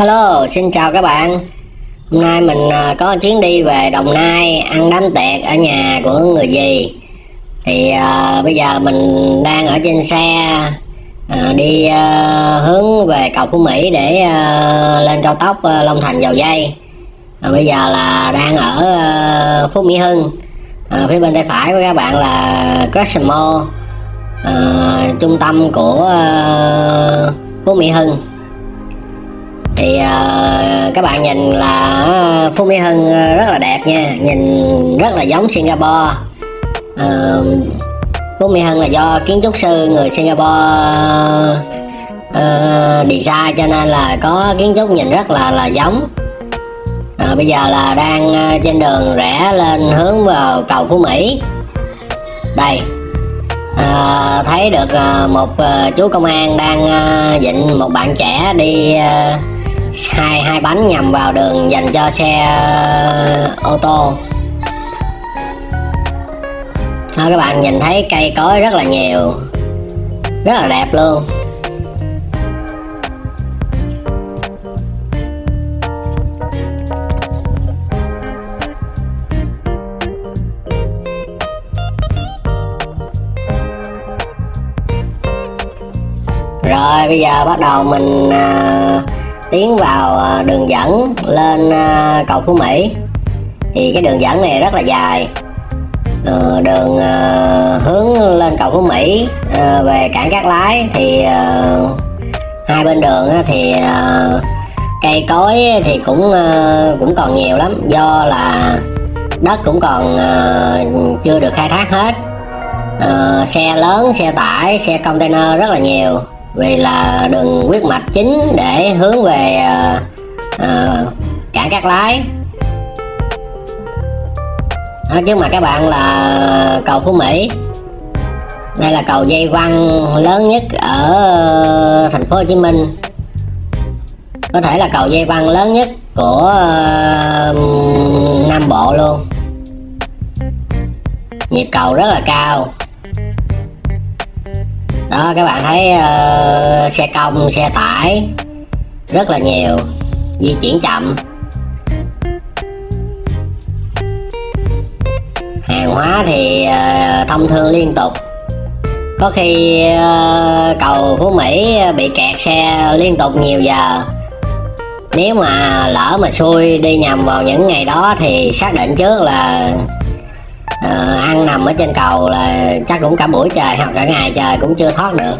Hello, xin chào các bạn. Hôm nay mình à, có chuyến đi về Đồng Nai ăn đám tiệc ở nhà của người gì. Thì uh, bây giờ mình đang ở trên xe uh, đi uh, hướng về cầu Phú Mỹ để uh, lên cao tốc Long Thành dầu dây. uh, bây giờ là đang ở uh, Phú Mỹ Hưng. uh, phía bên tay phải của các bạn là Cosmo uh, trung tâm của uh, Phú Mỹ Hưng thì uh, các bạn nhìn là ờ, Phú Mỹ Hưng ờ, rất là đẹp nha. Nhìn rất là giống Singapore. Uh, Phú Mỹ Hưng là do kiến trúc sư người Singapore uh, design cho nên là có kiến trúc nhìn rất là là giống. Uh, bây giờ là đang trên đường rẽ lên hướng vào cầu Phú Mỹ. Đây. À, thấy được à, một à, chú công an đang à, dịnh một bạn trẻ đi à, hai hai bánh nhằm vào đường dành cho xe à, ô tô. Thôi các bạn nhìn thấy cây cối rất là nhiều rất là đẹp luôn. Rồi bây giờ bắt đầu mình à, tiến vào ờ, đường dẫn lên ờ, cầu Phú Mỹ. Thì cái đường dẫn này rất là dài. Ờ, đường hướng lên cầu Phú Mỹ về cảng Cát Lái thì hai bên đường thì cây cối thì cũng cũng còn nhiều lắm. Do là đất cũng còn chưa được khai thác hết. Xe lớn, xe tải, xe container rất là nhiều vì là đường huyết mạch chính để hướng về à, à, cảng Cát Lái. Đó, trước mặt các bạn là cầu Phú Mỹ. Đây là cầu dây văn lớn nhất ở thành phố Hồ Chí Minh. Có thể là cầu dây văn lớn nhất của uh, Nam Bộ luôn. Nhịp cầu rất là cao đó các bạn thấy uh, xe công xe tải rất là nhiều di chuyển chậm. Hàng hóa thì uh, thông thương liên tục. Có khi uh, cầu Phú Mỹ bị kẹt xe liên tục nhiều giờ. Nếu mà lỡ mà xui đi nhầm vào những ngày đó thì xác định trước là Ờ, ăn nằm ở trên cầu là chắc cũng cả buổi trời hoặc cả ngày trời cũng chưa thoát được.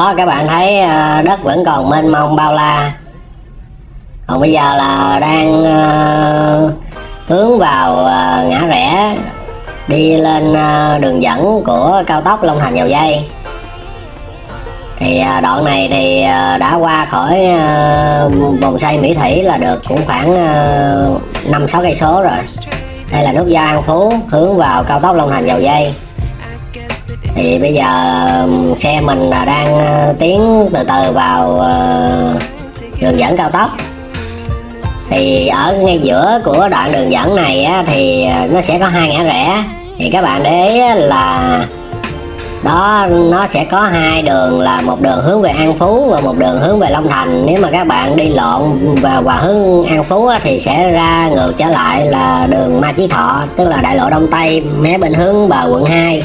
Đó, các bạn thấy ờ, đất vẫn còn mênh mông bao la. Còn bây giờ là đang ờ, hướng vào ờ, ngã rẽ, đi lên đường dẫn của cao tốc Long Thành dầu dây. Thì đoạn này thì đã qua khỏi vòng xoay Mỹ Thủy là được cũng khoảng năm sáu cây số rồi. Đây là nút giao An Phú hướng vào cao tốc Long Thành dầu dây thì bây giờ um, xe mình là đang ờ, tiến từ từ vào ờ, đường dẫn cao tốc. Thì ở ngay giữa của đoạn đường dẫn này á, thì ờ, nó sẽ có hai ngã rẽ. Thì các bạn để ý là đó nó sẽ có hai đường là một đường hướng về An Phú và một đường hướng về Long Thành. Nếu mà các bạn đi lộn vào và hướng An Phú á, thì sẽ ra ngược trở lại là đường Ma Chí Thọ tức là đại lộ Đông Tây mé bên hướng bờ quận 2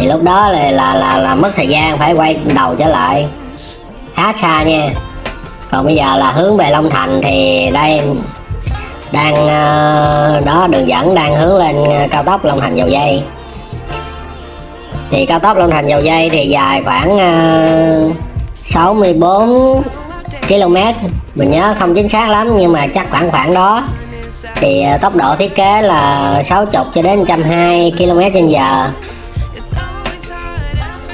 thì lúc đó là là là, là mất thời gian phải quay đầu trở lại. Khá xa nha. Còn bây giờ là hướng về Long Thành thì đây đang ờ, đó đường dẫn đang hướng lên ờ, cao tốc Long Thành dầu dây. Thì cao tốc Long Thành dầu dây thì dài khoảng ờ, 64 km mình nhớ không chính xác lắm nhưng mà chắc khoảng khoảng đó. Thì tốc độ thiết kế là 60 cho đến 120 km trên giờ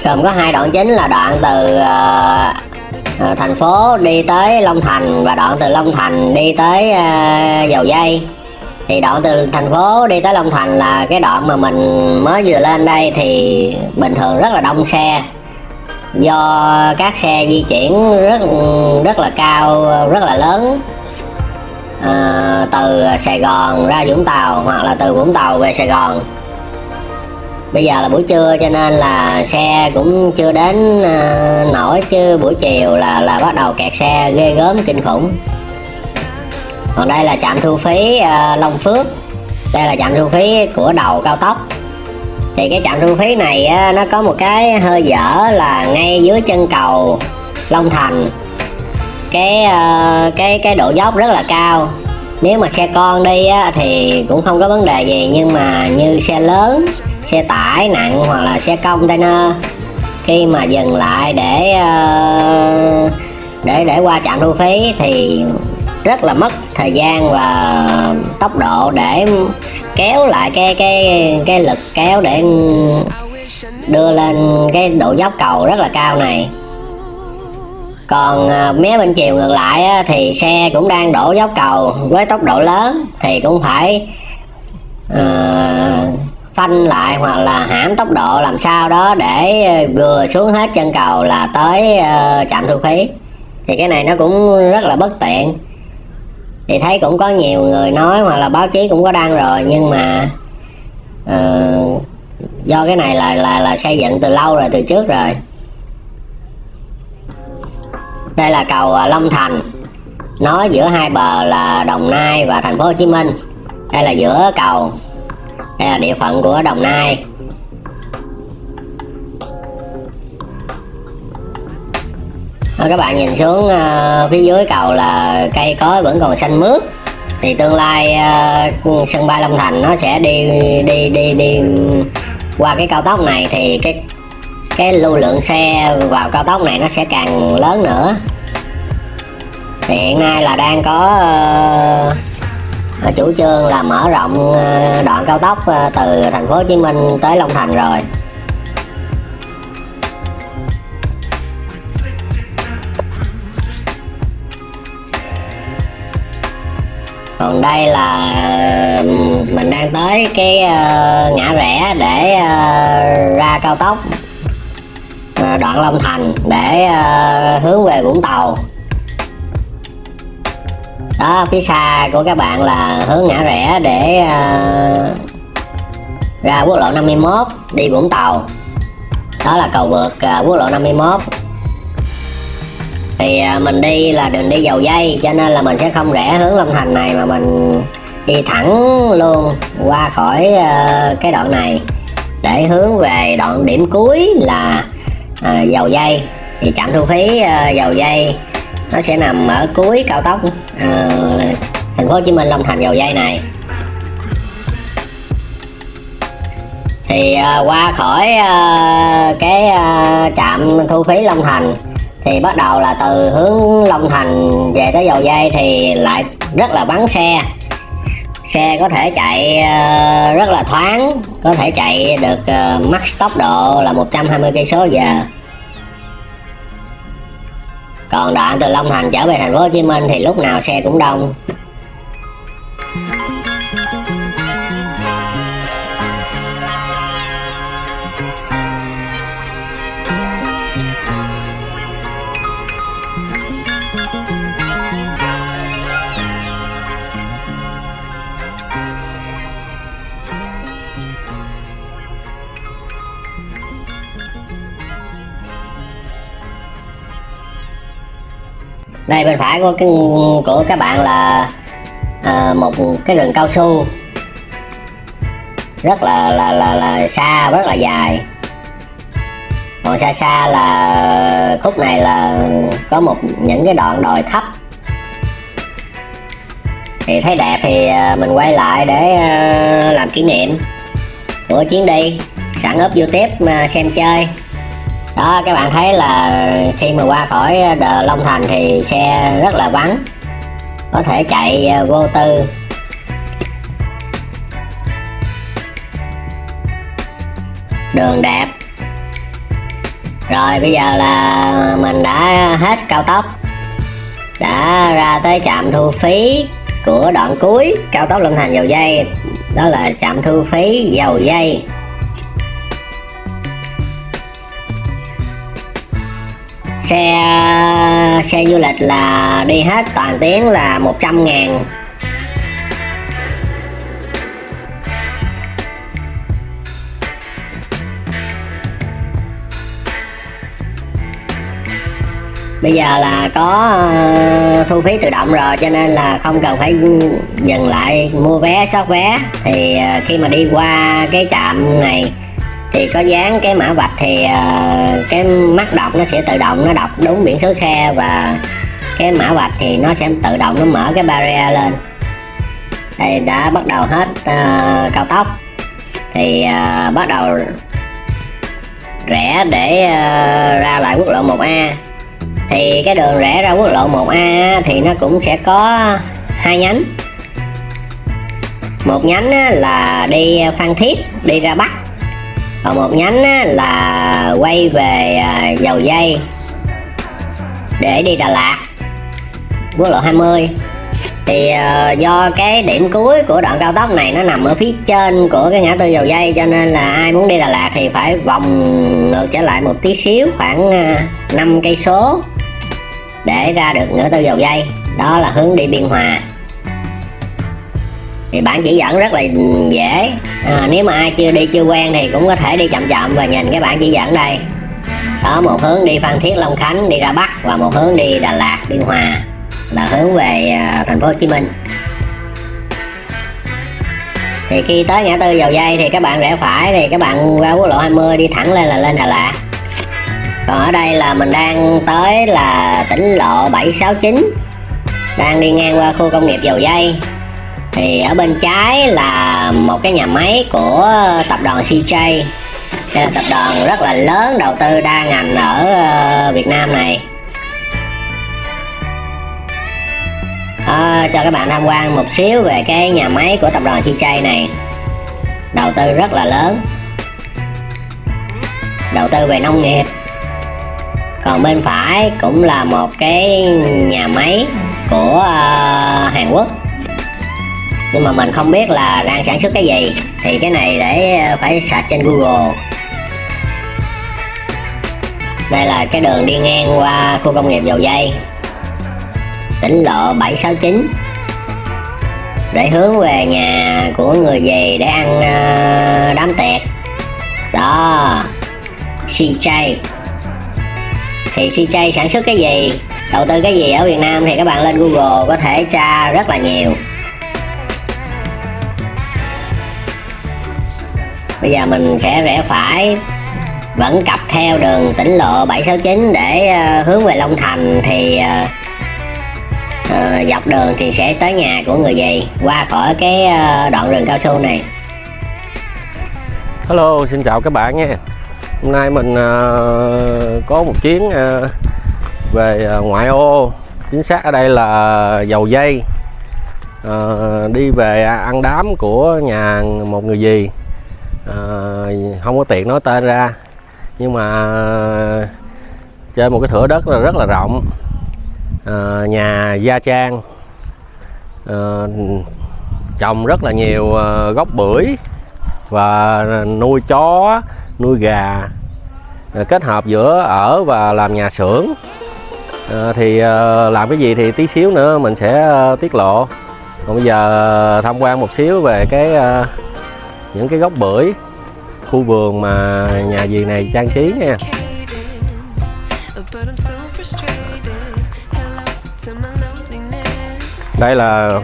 gồm có hai đoạn chính là đoạn từ uh, thành phố đi tới Long Thành và đoạn từ Long Thành đi tới uh, dầu dây. Thì đoạn từ thành phố đi tới Long Thành là cái đoạn mà mình mới vừa lên đây thì bình thường rất là đông xe. Do các xe di chuyển rất rất là cao rất là lớn. À, từ Sài Gòn ra Vũng Tàu hoặc là từ Vũng Tàu về Sài Gòn bây giờ là buổi trưa cho nên là xe cũng chưa đến uh, nổi chứ buổi chiều là là bắt đầu kẹt xe ghê gớm kinh khủng. Còn đây là trạm thu phí uh, Long Phước. Đây là trạm thu phí của đầu cao tốc. Thì cái trạm thu phí này uh, nó có một cái hơi dở là ngay dưới chân cầu Long Thành. Cái uh, cái cái độ dốc rất là cao. Nếu mà xe con đi á, thì cũng không có vấn đề gì nhưng mà như xe lớn xe tải nặng hoặc là xe container. Khi mà dừng lại để ờ, để để qua trạm thu phí thì rất là mất thời gian và tốc độ để kéo lại cái cái cái lực kéo để đưa lên cái độ dốc cầu rất là cao này. Còn ờ, mé bên chiều ngược lại thì xe cũng đang đổ dốc cầu với tốc độ lớn thì cũng phải uh, phanh lại hoặc là hãm tốc độ làm sao đó để ờ, vừa xuống hết chân cầu là tới ờ, trạm thu phí. Thì cái này nó cũng rất là bất tiện. Thì thấy cũng có nhiều người nói hoặc là báo chí cũng có đăng rồi nhưng mà uh, do cái này là là là xây dựng từ lâu rồi từ trước rồi. Đây là cầu Long Thành. Nối giữa hai bờ là Đồng Nai và thành phố Hồ Chí Minh. Đây là giữa cầu đây là địa phận của Đồng Nai. Các bạn nhìn xuống uh, phía dưới cầu là cây cối vẫn còn xanh mướt. Thì tương lai uh, sân bay Long Thành nó sẽ đi đi đi đi qua cái cao tốc này thì cái cái lưu lượng xe vào cao tốc này nó sẽ càng lớn nữa. Thì hiện nay là đang có uh, chủ trương là mở rộng ờ, đoạn cao tốc ờ, từ thành phố Hồ Chí Minh tới Long Thành rồi. Còn đây là ờ, mình đang tới cái ngã rẽ để ra cao tốc đoạn Long Thành để hướng về Vũng Tàu đó phía xa của các bạn là hướng ngã rẽ để uh, ra quốc lộ 51 đi Vũng Tàu. Đó là cầu vượt uh, quốc lộ 51 thì uh, mình đi là đường đi dầu dây cho nên là mình sẽ không rẽ hướng Long Thành này mà mình đi thẳng luôn qua khỏi uh, cái đoạn này. Để hướng về đoạn điểm cuối là uh, dầu dây. Thì trạm thu phí uh, dầu dây nó sẽ nằm ở cuối cao tốc. Uh, thành phố Hồ Chí Minh Long Thành dầu dây này. Thì uh, qua khỏi uh, cái uh, trạm thu phí Long Thành thì bắt đầu là từ hướng Long Thành về tới dầu dây thì lại rất là vắng xe. Xe có thể chạy uh, rất là thoáng có thể chạy được uh, max tốc độ là 120 cây số giờ còn đoạn từ Long Thành trở về thành phố Hồ Chí Minh thì lúc nào xe cũng đông. Đây bên phải của cái của các bạn là à, một cái rừng cao su. Rất là là là là xa rất là dài. Còn xa xa là khúc này là có một những cái đoạn đồi thấp. Thì thấy đẹp thì ờ, mình quay lại để ờ, làm kỷ niệm của chuyến đi. Sẵn úp youtube mà xem chơi đó, các bạn thấy là khi mà qua khỏi ờ, đờ Long Thành thì xe rất là vắng. Có thể chạy ờ, vô tư. Đường đẹp. Rồi, bây giờ là mình đã hết cao tốc. Đã ra tới trạm thu phí của đoạn cuối cao tốc Long Thành dầu dây. Đó là trạm thu phí dầu dây. Xe ờ, xe du lịch là đi hết toàn tuyến là 100 ngàn. Bây giờ là có ờ, thu phí tự động rồi cho nên là không cần phải dừng lại mua vé soát vé. Thì ờ, khi mà đi qua cái trạm này thì có dán cái mã vạch thì uh, cái mắt đọc nó sẽ tự động nó đọc đúng biển số xe và cái mã vạch thì nó sẽ tự động nó mở cái barrier lên. Đây đã bắt đầu hết uh, cao tốc. Thì uh, bắt đầu rẽ để uh, ra lại quốc lộ 1A thì cái đường rẽ ra quốc lộ 1A thì nó cũng sẽ có hai nhánh. Một nhánh là đi Phan Thiết đi ra Bắc còn một nhánh là quay về à, dầu dây để đi Đà Lạt quốc lộ 20 thì à, do cái điểm cuối của đoạn cao tốc này nó nằm ở phía trên của cái ngã tư dầu dây cho nên là ai muốn đi Đà Lạt thì phải vòng ngược trở lại một tí xíu khoảng à, 5 cây số để ra được ngã tư dầu dây. Đó là hướng đi biên hòa thì bản chỉ dẫn rất là dễ. À, nếu mà ai chưa đi chưa quen thì cũng có thể đi chậm chậm và nhìn cái bản chỉ dẫn đây. Đó một hướng đi phan thiết long khánh đi ra bắc và một hướng đi đà lạt biên hòa là hướng về à, thành phố hồ chí minh. Thì khi tới ngã tư dầu dây thì các bạn rẽ phải thì các bạn qua quốc lộ 20 đi thẳng lên là lên Đà Lạt. Còn ở đây là mình đang tới là tỉnh lộ 769 đang đi ngang qua khu công nghiệp dầu dây thì ở bên trái là một cái nhà máy của tập đoàn CJ đây là tập đoàn rất là lớn đầu tư đa ngành ở ờ, Việt Nam này. À, cho các bạn tham quan một xíu về cái nhà máy của tập đoàn CJ này. Đầu tư rất là lớn. Đầu tư về nông nghiệp. Còn bên phải cũng là một cái nhà máy của uh, Hàn Quốc nhưng mà mình không biết là đang sản xuất cái gì. Thì cái này để ờ, phải search trên Google. Đây là cái đường đi ngang qua khu công nghiệp dầu dây. Tỉnh lộ 769 để hướng về nhà của người về để ăn ờ, đám tiệc đó CJ thì CJ sản xuất cái gì? Đầu tư cái gì ở Việt Nam thì các bạn lên Google có thể tra rất là nhiều. Bây giờ mình sẽ rẽ phải vẫn cặp theo đường tỉnh lộ 769 để uh, hướng về Long Thành thì uh, uh, dọc đường thì sẽ tới nhà của người gì qua khỏi cái uh, đoạn rừng cao su này. Hello xin chào các bạn nha. Hôm nay mình uh, có một chuyến uh, về ngoại ô. Chính xác ở đây là dầu dây. Uh, đi về ăn đám của nhà một người gì à, không có tiện nói tên ra. Nhưng mà ờ, trên một cái thửa đất là rất là rộng. À, nhà gia trang à, trồng rất là nhiều gốc bưởi và nuôi chó nuôi gà kết hợp giữa ở và làm nhà xưởng. À, thì à, làm cái gì thì tí xíu nữa mình sẽ à, tiết lộ. Còn bây giờ tham quan một xíu về cái à, những cái gốc bưởi khu vườn mà nhà gì này trang trí nha. Đây là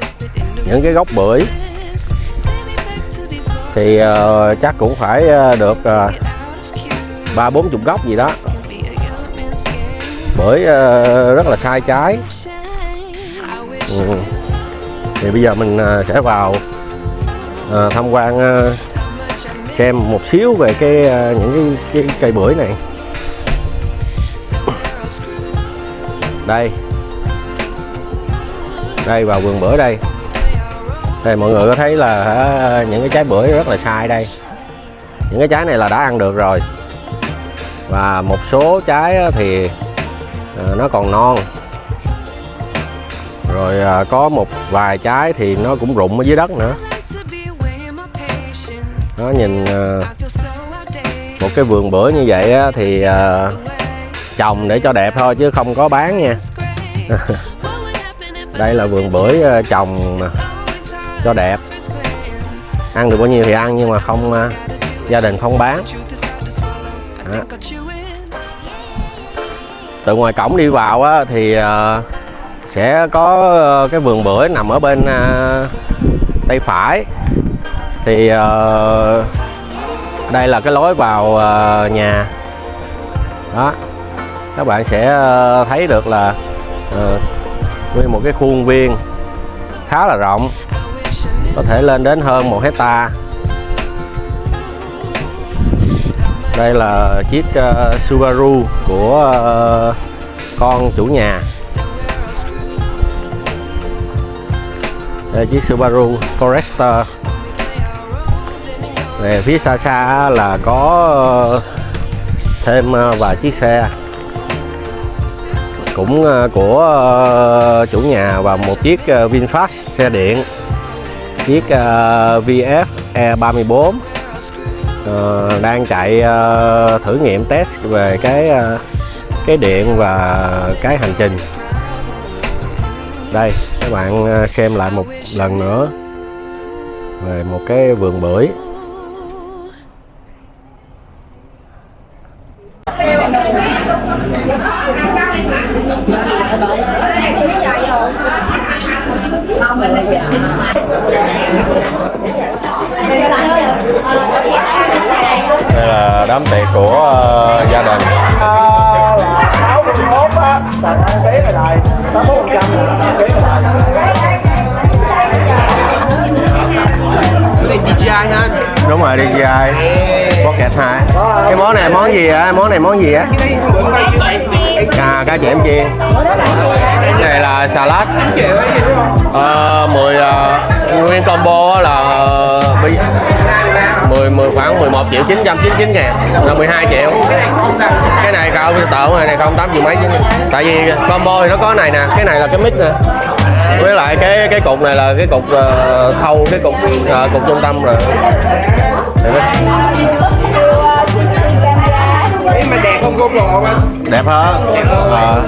những cái gốc bưởi. thì uh, chắc cũng phải uh, được ba bốn chục gốc gì đó. Bởi uh, rất là sai trái. Ừ. thì bây giờ mình uh, sẽ vào à, tham quan à, xem một xíu về cái à, những cái, cái cây bưởi này. Đây. Đây vào vườn bưởi đây. Đây mọi người có thấy là à, những cái trái bưởi rất là sai đây. Những cái trái này là đã ăn được rồi. Và một số trái thì à, nó còn non. Rồi à, có một vài trái thì nó cũng rụng ở dưới đất nữa nó nhìn ờ, một cái vườn bưởi như vậy á, thì à, trồng để cho đẹp thôi chứ không có bán nha. Đây là vườn bưởi ờ, trồng cho đẹp. Ăn được bao nhiêu thì ăn nhưng mà không gia đình không bán. Đó. từ ngoài cổng đi vào á, thì à, sẽ có cái vườn bưởi nằm ở bên à, tay phải thì uh, đây là cái lối vào uh, nhà. Đó. Các bạn sẽ ờ, thấy được là uh, nguyên một cái khuôn viên khá là rộng có thể lên đến hơn một hecta đây là chiếc uh, Subaru của uh, con chủ nhà. Đây chiếc Subaru Forester này phía xa xa là có ờ, thêm ờ, vài chiếc xe. Cũng ờ, của chủ nhà và một chiếc VinFast xe điện. Chiếc VF E34 đang chạy thử nghiệm test về cái cái điện và cái hành trình. Đây, các bạn xem lại một lần nữa về một cái vườn bưởi. Đúng rồi DJI kẹt 2 cái món này món gì á món này món gì á à cá chẽm chiên. Cái này là salad. À, 10 uh, nguyên combo là ờ, bây 10, 10 khoảng 11 triệu 999 ngàn là 12 triệu. Cái này cao tợ này này không tám triệu mấy chứ. Tại vì combo thì nó có này nè cái này là cái mic nè với lại cái cái cục này là cái cục uh, thâu cái cục ờ, cục trung tâm rồi. Mà đẹp không côn đồ anh? Đẹp hơn Ờ.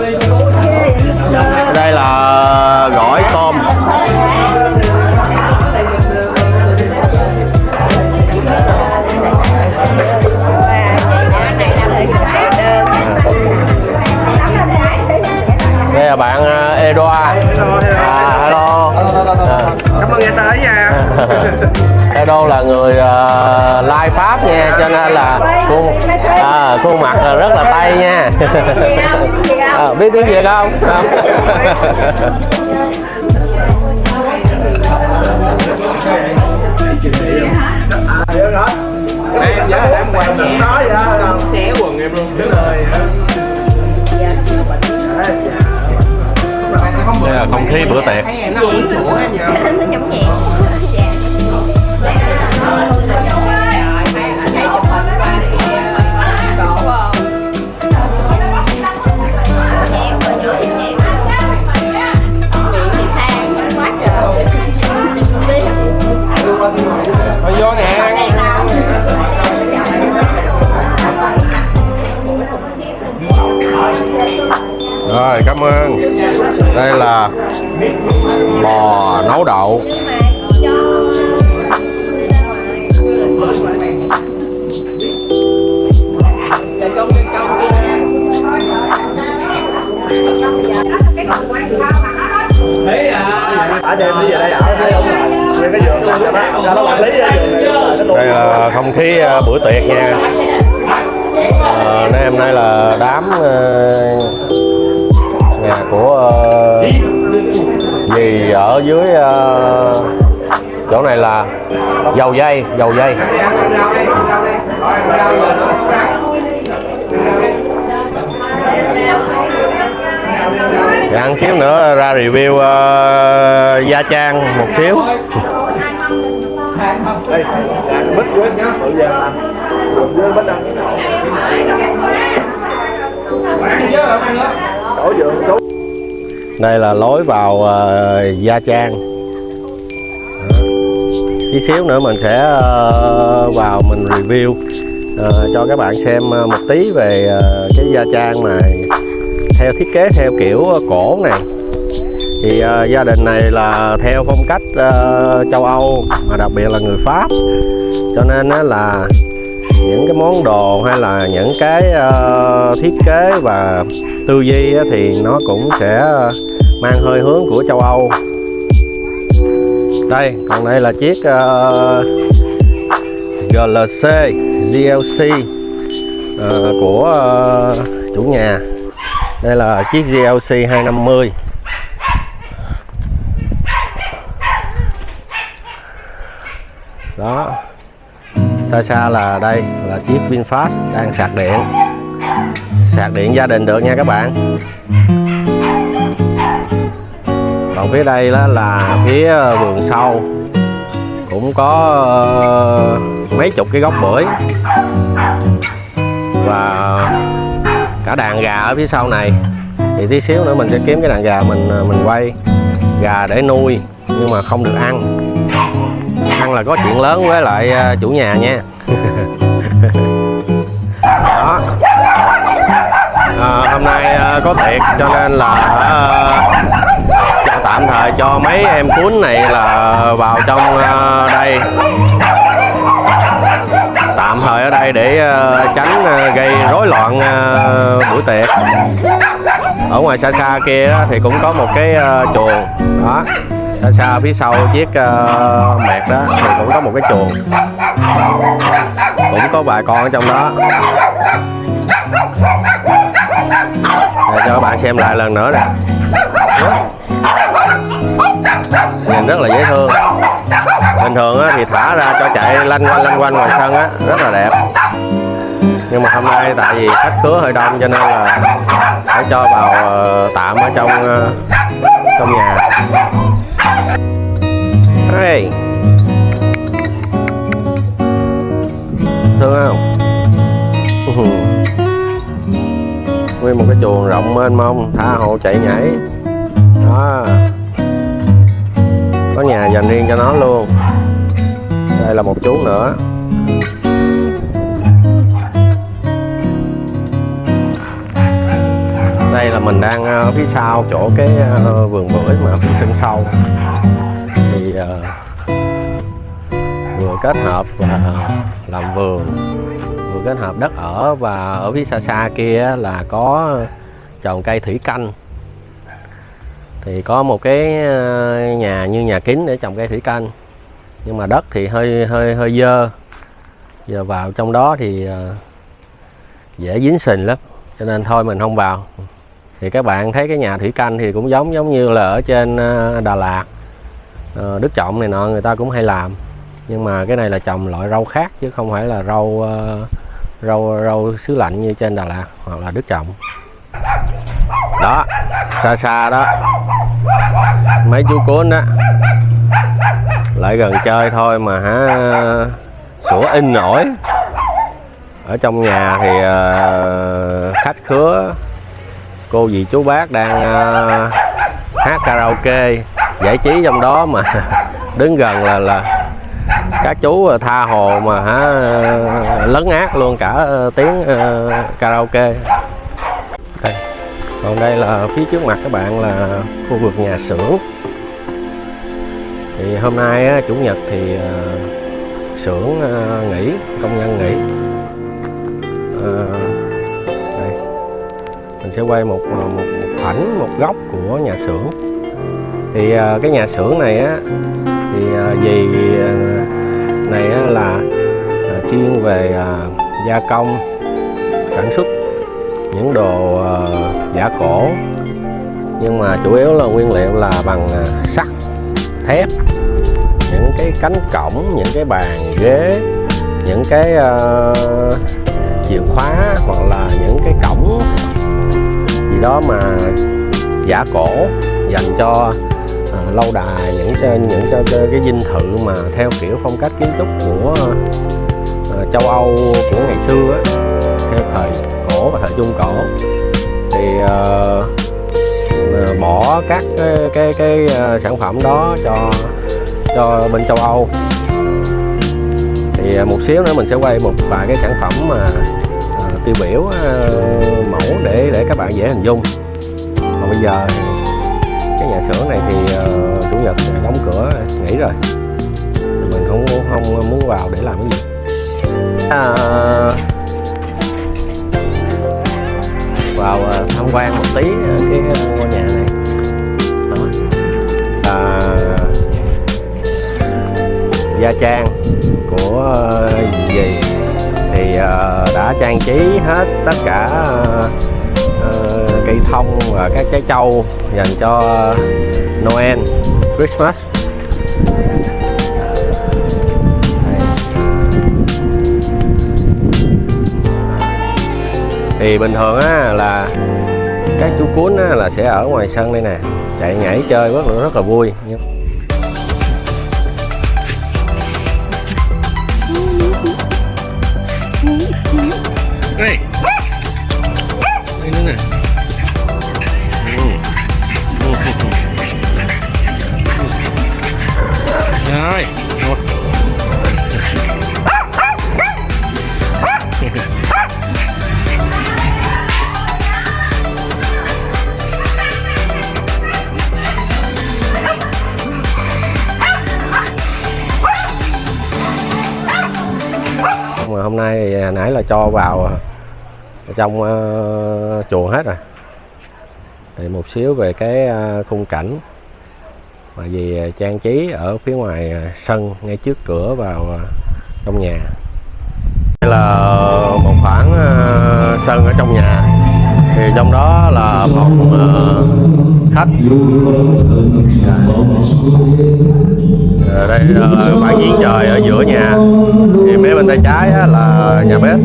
đây là gỏi tôm. Đây là bạn Edo là người uh, lai Pháp nha cho nên là khuôn à, khuôn mặt là rất là Tây nha. À, biết tiếng Việt không? không? Được rồi Em giờ em quay cũng nói vậy đó Xé quần em luôn Cái lời đây là không khí bữa tiệc dầu dây dầu dây. Dạ, ăn xíu nữa ra review uh, Gia Trang một xíu. Đây, là lối vào uh, Gia Trang tí xíu nữa mình sẽ ờ, vào mình review ờ, cho các bạn xem ờ, một tí về cái Gia Trang mà theo thiết kế, theo kiểu cổ này. Thì gia đình này là theo phong cách châu Âu, mà đặc biệt là người Pháp. Cho nên là những cái món đồ hay là những cái thiết kế và tư duy thì nó cũng sẽ mang hơi hướng của châu Âu đây còn đây là chiếc ờ, uh, GLC GLC uh, ờ, của uh, chủ nhà. Đây là chiếc GLC 250 đó. Xa xa là đây là chiếc VinFast đang sạc điện. Sạc điện gia đình được nha các bạn còn phía đây đó là phía ờ, vườn sau. Cũng có ờ, mấy chục cái gốc bưởi. Và cả đàn gà ở phía sau này. Thì tí xíu nữa mình sẽ kiếm cái đàn gà mình ờ, mình quay. Gà để nuôi nhưng mà không được ăn. Ăn là có chuyện lớn với lại chủ nhà nha. Đó. À, hôm nay có tiệc cho nên là tạm thời cho mấy em cuốn này là vào trong ờ, đây. Tạm thời ở đây để ờ, tránh ờ, gây rối loạn buổi tiệc. Ở ngoài xa xa kia thì cũng có một cái chuồng. Đó. Xa xa phía sau chiếc ờ, mẹt đó thì cũng có một cái chuồng. Cũng có vài con ở trong đó. Để cho các bạn xem lại lần nữa nè nhìn rất là dễ thương. Bình thường á, thì thả ra cho chạy lanh quanh lanh quanh ngoài sân á rất là đẹp. Nhưng mà hôm nay tại vì khách khứa hơi đông cho nên là phải cho vào ờ, tạm ở trong ờ, trong nhà. Hey. thương không? Nguyên một cái chuồng rộng mênh mông tha hồ chạy nhảy. Đó có nhà dành riêng cho nó luôn. Đây là một chú nữa. Đây là mình đang ở phía sau chỗ cái ờ, vườn bưởi mà phía sân sau. Thì ờ, vừa kết hợp và làm vườn, vừa kết hợp đất ở và ở phía xa xa kia là có trồng cây thủy canh thì có một cái ờ, nhà như nhà kính để trồng cây thủy canh. Nhưng mà đất thì hơi hơi hơi dơ. Giờ vào trong đó thì ờ, dễ dính sình lắm, cho nên thôi mình không vào. Thì các bạn thấy cái nhà thủy canh thì cũng giống giống như là ở trên ờ, Đà Lạt. Đức Trọng này nọ người ta cũng hay làm. Nhưng mà cái này là trồng loại rau khác chứ không phải là rau rau rau xứ lạnh như trên Đà Lạt hoặc là Đức Trọng đó, xa xa đó. Mấy chú cuốn đó lại gần chơi thôi mà hả? Sủa in nổi. Ở trong nhà thì ờ, khách khứa. Cô dì chú bác đang ờ, hát karaoke. Giải trí trong đó mà. Đứng gần là là các chú ờ, tha hồ mà hả, lấn át luôn cả tiếng karaoke còn đây là phía trước mặt các bạn là khu vực nhà xưởng. Thì hôm nay á, chủ nhật thì ờ, xưởng ờ, nghỉ công nhân nghỉ. Ờ, đây. Mình sẽ quay một ờ, một, một ảnh một góc của nhà xưởng. Thì cái nhà xưởng này á thì gì này á, là chuyên về gia công sản xuất những đồ uh, giả cổ. Nhưng mà chủ yếu là nguyên liệu là bằng à, sắt thép những cái cánh cổng những cái bàn ghế những cái uh, chìa khóa hoặc là những cái cổng gì đó mà giả cổ dành cho uh, lâu đài những cho những cho, cho cái dinh thự mà theo kiểu phong cách kiến trúc của uh, châu Âu của ngày xưa á, theo thời cổ và thời trung cổ thì bỏ các cái cái, cái uh, sản phẩm đó cho cho bên châu Âu. Thì một xíu nữa mình sẽ quay một vài cái sản phẩm mà uh, tiêu biểu uh, mẫu để để các bạn dễ hình dung. Còn bây giờ thì cái nhà xưởng này thì uh, chủ nhật đóng cửa nghỉ rồi. Thì mình không không muốn vào để làm cái gì. À, vào à, tham quan một tí à, cái ngôi nhà này. Đó. À, gia trang của à, gì? Thì đã trang trí hết tất cả cây thông và các trái trâu dành cho Noel Christmas. Thì bình thường á là các chú cuốn á, là sẽ ở ngoài sân đây nè chạy nhảy chơi rất là rất là vui Hey. đây nữa nè hôm nay thì nãy là cho vào trong uh, chuồng hết rồi. Thì một xíu về cái uh, khung cảnh. Mà vì trang trí ở phía ngoài sân ngay trước cửa vào ờ, trong nhà. Đây là một khoảng uh, sân ở trong nhà trong đó là phòng uh, ờ, khách. Ờ, đây là bãi diễn trời ở giữa nhà. Thì mấy bên tay trái á, là nhà bếp.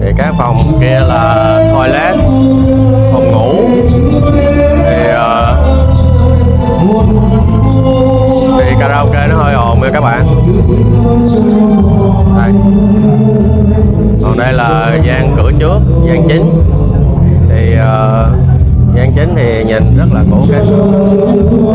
Thì các phòng kia là toilet phòng ngủ. Thì uh, thì karaoke nó hơi ồn nha các bạn. Đây. Còn đây là gian cửa trước gian chính. Thì uh, gian chính thì nhìn rất là cổ kính.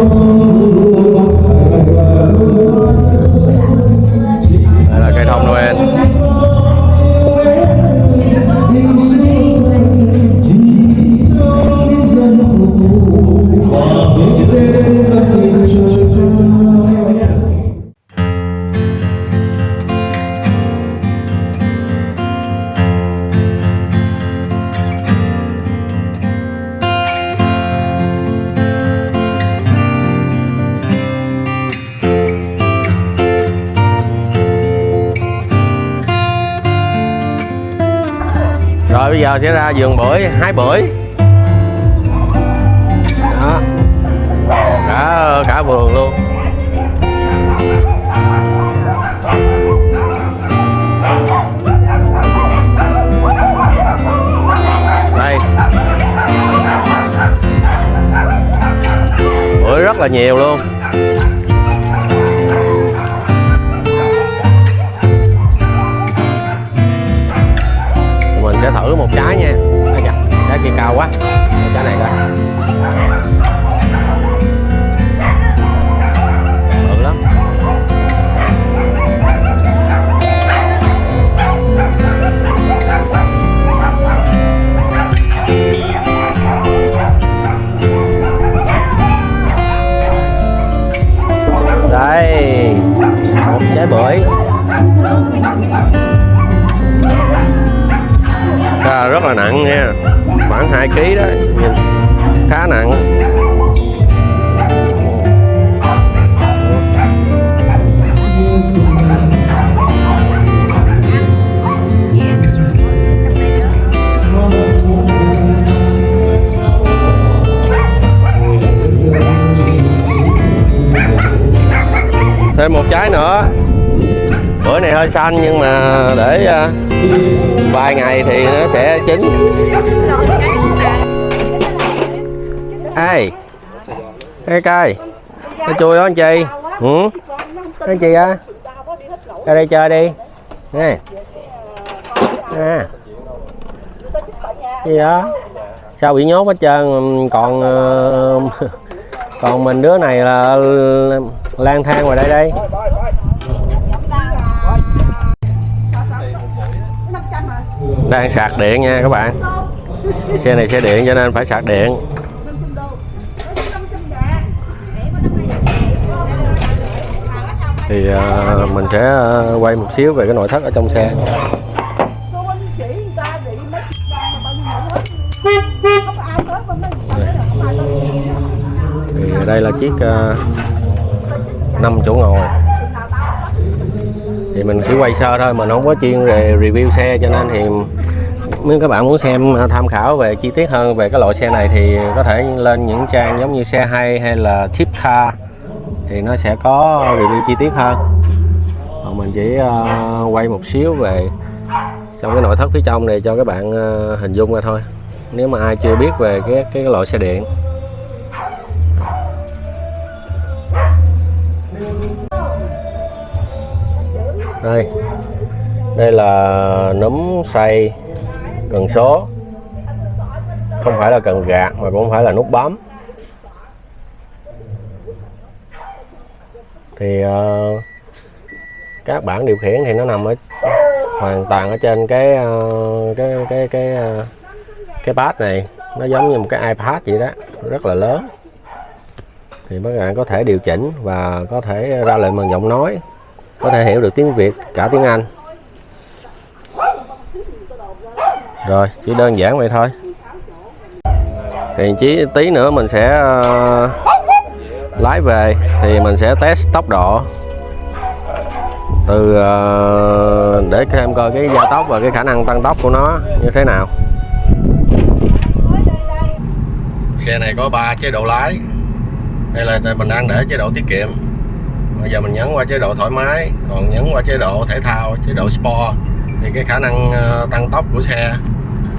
Bây giờ sẽ ra vườn bưởi hái bưởi. Đó. Cả cả vườn luôn. Đây. Bưởi rất là nhiều luôn. Mình sẽ thử một trái nha. Đây kìa, trái kia cao quá. Trái này coi. Kg đó. Nhìn, khá nặng. Thêm một trái nữa. Bữa này hơi xanh nhưng mà để à, vài ngày thì nó sẽ chín. Cái cây cái chui đó, anh chị ừ anh chị à ra đây chơi đi. Nè. Nè. Gì đó? Sao bị nhốt hết trơn? Còn ờ, còn mình đứa này là lang thang ngoài đây đây. Đang sạc điện nha các bạn. Xe này xe điện cho nên phải sạc điện. Thì uh, mình sẽ uh, quay một xíu về cái nội thất ở trong xe. Thì đây là chiếc ờ, uh, 5 chỗ ngồi. Thì mình chỉ quay sơ thôi mình không có chuyên về review xe cho nên thì nếu các bạn muốn xem tham khảo về chi tiết hơn về cái loại xe này thì có thể lên những trang giống như xe hay hay là tip car thì nó sẽ có review chi tiết hơn. Còn mình chỉ ờ, quay một xíu về trong cái nội thất phía trong này cho các bạn ờ, hình dung ra thôi. Nếu mà ai chưa biết về cái cái loại xe điện. Đây. Đây là núm xoay cần số. Không phải là cần gạt mà cũng không phải là nút bấm. Thì uh, các bản điều khiển thì nó nằm ở hoàn toàn ở trên cái uh, cái cái cái uh, cái pad này. Nó giống như một cái iPad vậy đó rất là lớn. Thì các bạn có thể điều chỉnh và có thể ra lệnh bằng giọng nói có thể hiểu được tiếng Việt cả tiếng Anh. Rồi chỉ đơn giản vậy thôi. Thì chỉ tí nữa mình sẽ uh, lái về thì mình sẽ test tốc độ. Từ ờ, để các em coi cái gia tốc và cái khả năng tăng tốc của nó như thế nào. Xe này có 3 chế độ lái. Đây là mình đang để chế độ tiết kiệm. Bây giờ mình nhấn qua chế độ thoải mái, còn nhấn qua chế độ thể thao, chế độ sport thì cái khả năng ờ, tăng tốc của xe.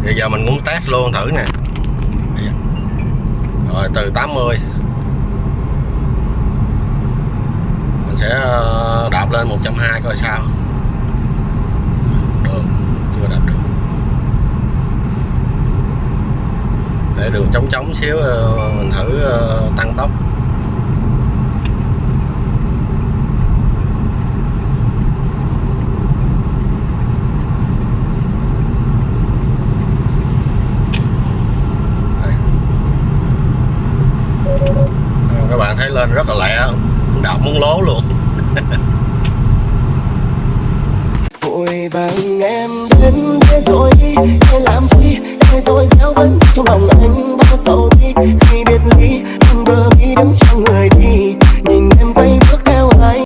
Bây giờ mình muốn test luôn thử nè. Rồi, từ 80 mình sẽ ờ, đạp lên 120 coi sao. Được, chưa đạp được. Để đường trống trống xíu ờ, mình thử ờ, tăng tốc.